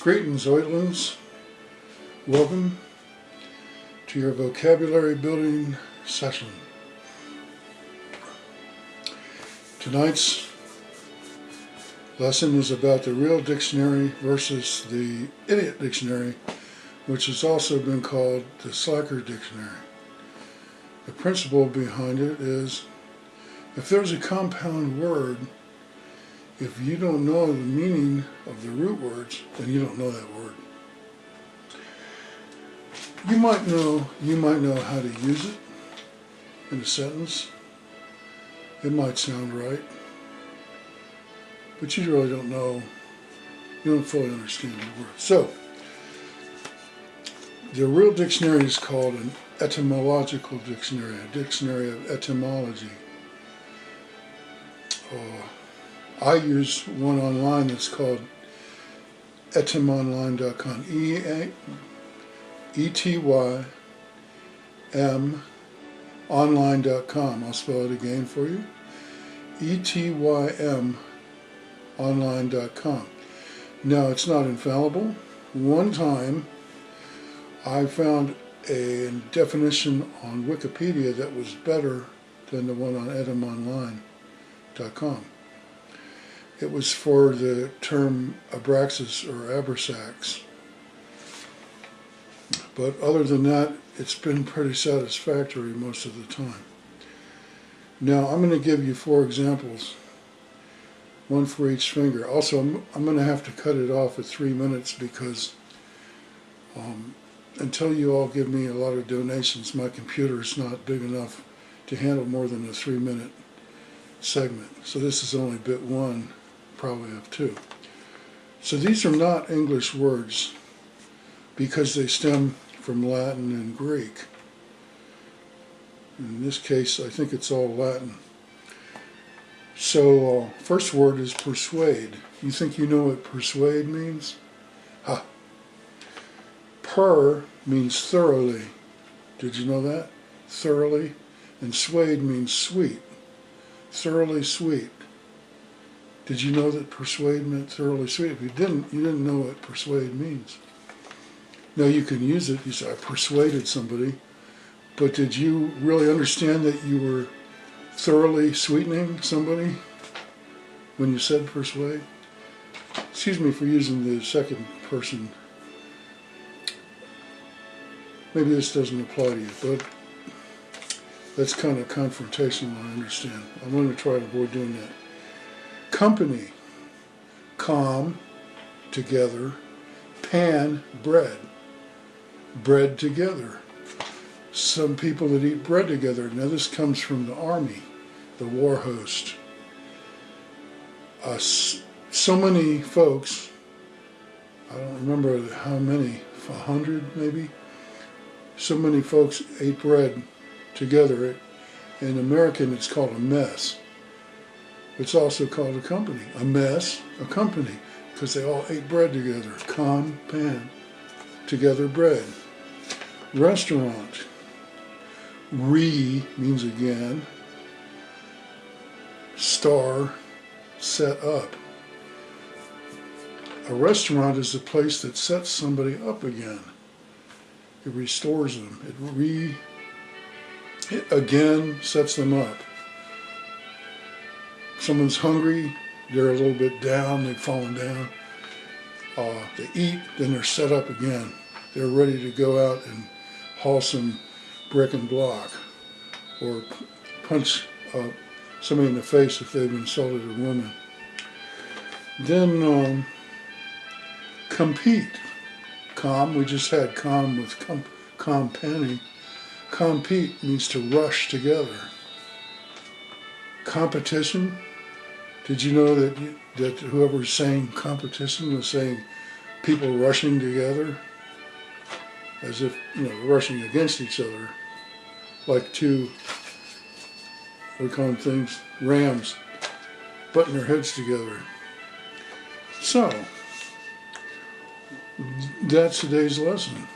Greetings, Oitlings. Welcome to your vocabulary building session. Tonight's lesson is about the real dictionary versus the idiot dictionary, which has also been called the slacker dictionary. The principle behind it is if there's a compound word if you don't know the meaning of the root words, then you don't know that word. You might know, you might know how to use it in a sentence. It might sound right, but you really don't know, you don't fully understand the word. So, the real dictionary is called an etymological dictionary, a dictionary of etymology. Uh, I use one online that's called etymonline.com. E A E T Y M online.com. I'll spell it again for you. E T Y M online.com. Now it's not infallible. One time I found a definition on Wikipedia that was better than the one on etymonline.com. It was for the term abraxas or abrasax. But other than that, it's been pretty satisfactory most of the time. Now, I'm going to give you four examples, one for each finger. Also, I'm, I'm going to have to cut it off at three minutes because um, until you all give me a lot of donations, my computer is not big enough to handle more than a three minute segment. So this is only bit one probably have two. So these are not English words because they stem from Latin and Greek. In this case, I think it's all Latin. So, uh, first word is persuade. You think you know what persuade means? Ha. Per means thoroughly. Did you know that? Thoroughly. And suade means sweet. Thoroughly sweet. Did you know that persuade meant thoroughly sweet? If you didn't, you didn't know what persuade means. Now you can use it. You say, I persuaded somebody. But did you really understand that you were thoroughly sweetening somebody when you said persuade? Excuse me for using the second person. Maybe this doesn't apply to you, but that's kind of confrontational, I understand. I'm going to try to avoid doing that company, com, together, pan, bread, bread together. Some people that eat bread together. Now this comes from the army, the war host. Uh, so many folks, I don't remember how many, a hundred maybe, so many folks ate bread together. In American, it's called a mess. It's also called a company. A mess, a company, because they all ate bread together. Con, pan, together bread. Restaurant. Re means again. Star, set up. A restaurant is a place that sets somebody up again. It restores them. It re, it again sets them up someone's hungry, they're a little bit down, they've fallen down. Uh, they eat, then they're set up again. They're ready to go out and haul some brick and block or punch uh, somebody in the face if they've insulted a woman. Then um, compete. Com, we just had com with com, penny. Compete means to rush together. Competition, did you know that that whoever's saying competition was saying people rushing together, as if you know rushing against each other, like two we call them things rams butting their heads together. So that's today's lesson.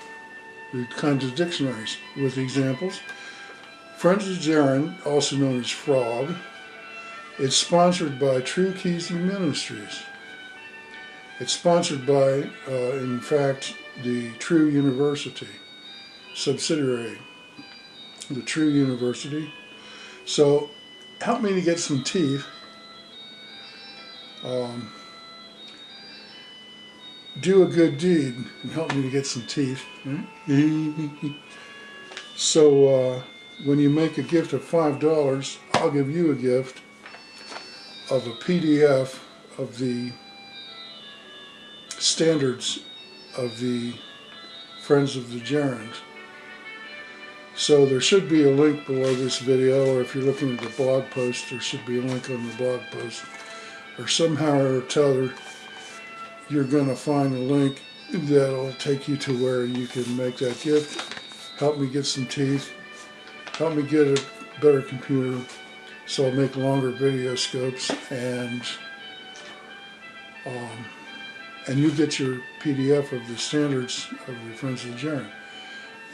The kinds of dictionaries with examples. French Aaron, also known as frog, it's sponsored by True Keys Ministries. It's sponsored by, uh, in fact, the True University subsidiary, the True University. So help me to get some teeth. Um, do a good deed and help me to get some teeth. so uh, when you make a gift of five dollars, I'll give you a gift of a PDF of the standards of the Friends of the Gerons. So there should be a link below this video, or if you're looking at the blog post, there should be a link on the blog post. Or somehow or other, you're going to find a link that'll take you to where you can make that gift. Help me get some teeth. Help me get a better computer so I'll make longer video scopes and um, and you get your PDF of the standards of the Friends of the Geron.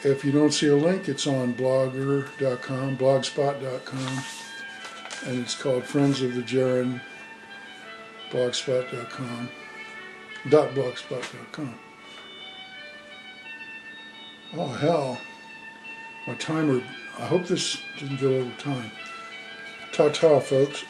If you don't see a link, it's on blogger.com, blogspot.com, and it's called Friends of the Geron, blogspot.com, dot blogspot.com. Oh hell, my timer, I hope this didn't go over time. Ta-ta folks.